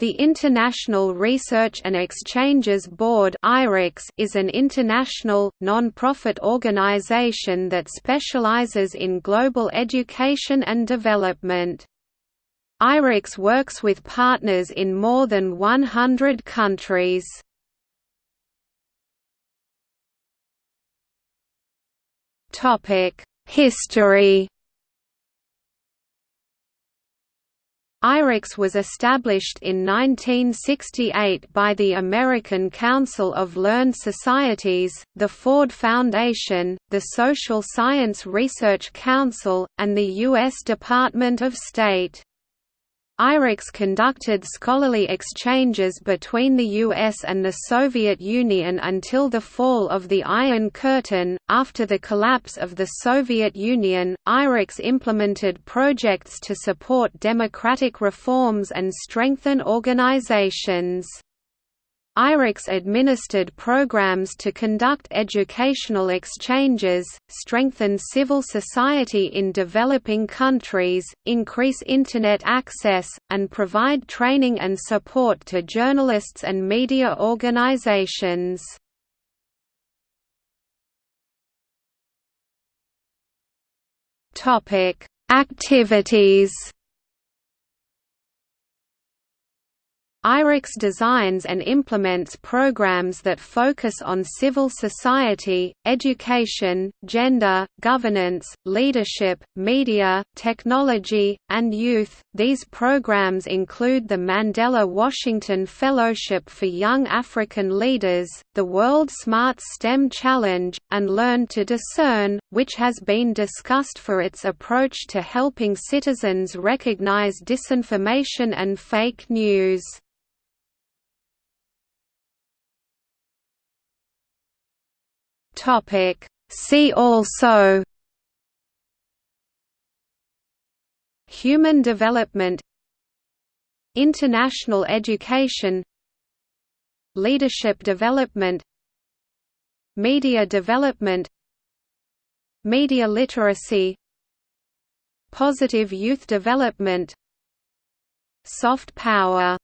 The International Research and Exchanges Board is an international, non-profit organization that specializes in global education and development. IREX works with partners in more than 100 countries. History IREX was established in 1968 by the American Council of Learned Societies, the Ford Foundation, the Social Science Research Council, and the U.S. Department of State. IREX conducted scholarly exchanges between the US and the Soviet Union until the fall of the Iron Curtain. After the collapse of the Soviet Union, IREX implemented projects to support democratic reforms and strengthen organizations. IREX administered programs to conduct educational exchanges, strengthen civil society in developing countries, increase Internet access, and provide training and support to journalists and media organizations. Activities IREX designs and implements programs that focus on civil society, education, gender, governance, leadership, media, technology, and youth. These programs include the Mandela Washington Fellowship for Young African Leaders, the World Smart STEM Challenge, and Learn to Discern, which has been discussed for its approach to helping citizens recognize disinformation and fake news. Topic. See also Human development International education Leadership development Media development Media literacy Positive youth development Soft power